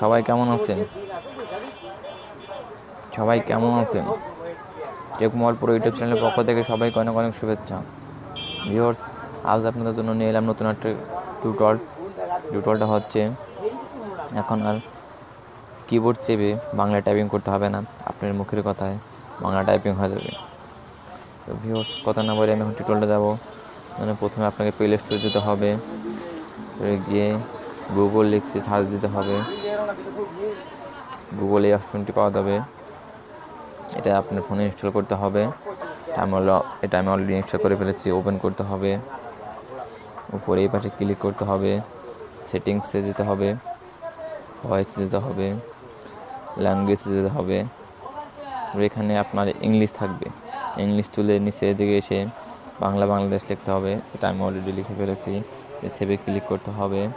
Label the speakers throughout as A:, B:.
A: সবাই কেমন আছেন? সবাই কেমন আছেন? টেকমল পুরো ইউটিউব চ্যানেলের পক্ষ থেকে সবাইকে অনেক অনেক শুভেচ্ছা। ভিউয়ার্স আজ আপনাদের জন্য নিয়ে এলাম নতুন একটা টিউটল টিউটলটা হচ্ছে, এখন আর কিবোর্ড চেপে বাংলা টাইপিং করতে হবে না, আপনার মুখের কথায় বাংলা টাইপিং হয়ে যাবে। তো ভিউয়ার্স কথা না বলে আমি এখন টিউটলটা যাব মানে প্রথমে আপনাকে প্লে স্টোর যেতে হবে। গিয়ে গুগল লিখতে সার্চ দিতে হবে। গুগলে এই অপশনটি পাওয়া যাবে। এটা আপনার ফোনে ইনস্টল করতে হবে। আমি এটা আমি অলরেডি ইনস্টল করে ফেলেছি ওপেন করতে হবে। উপরে এই পাশে ক্লিক করতে হবে। সেটিংসে যেতে হবে। ভয়েসে যেতে হবে। ল্যাঙ্গুয়েজে যেতে হবে। এখানে আপনার ইংলিশ থাকবে। ইংলিশ তুলে নিচে দিকে এসে বাংলা, বাংলাদেশ লিখতে হবে। এটা আমি অলরেডি লিখে ফেলেছি। সেভে ক্লিক করতে হবে।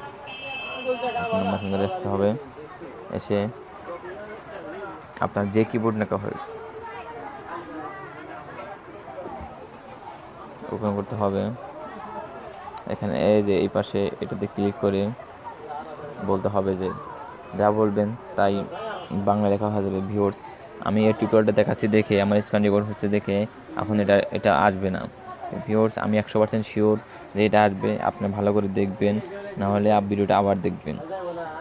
A: মেসেঞ্জারে আসতে হবে। এসে আপনার যে কিবোর্ড নাকা হয় ওপেন করতে হবে। এখানে এই যে এই পাশে এটাতে ক্লিক করে বলতে হবে যে, যা বলবেন তাই বাংলা লেখা হয়ে যাবে ভিওর আমি এই টিউটোরিয়ালটা দেখাচ্ছি দেখে, আমার স্ক্যান রেকর্ড হচ্ছে দেখে, এখন এটা এটা আসবে না। ভিওর্স আমি একশো পার্সেন্ট শিওর যে এটা আসবে, আপনি ভালো করে দেখবেন। নাহলে আপ ভিডিওটা আবার দেখবেন।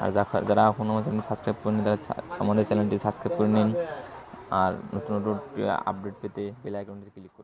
A: আর যারা- এখনও আমার চ্যানেল সাবস্ক্রাইব করেনি তারা আমাদের চ্যানেলটি সাবস্ক্রাইব করে নিন। আর নতুন নতুন আপডেট পেতে বেল আইকনটি ক্লিক করুন।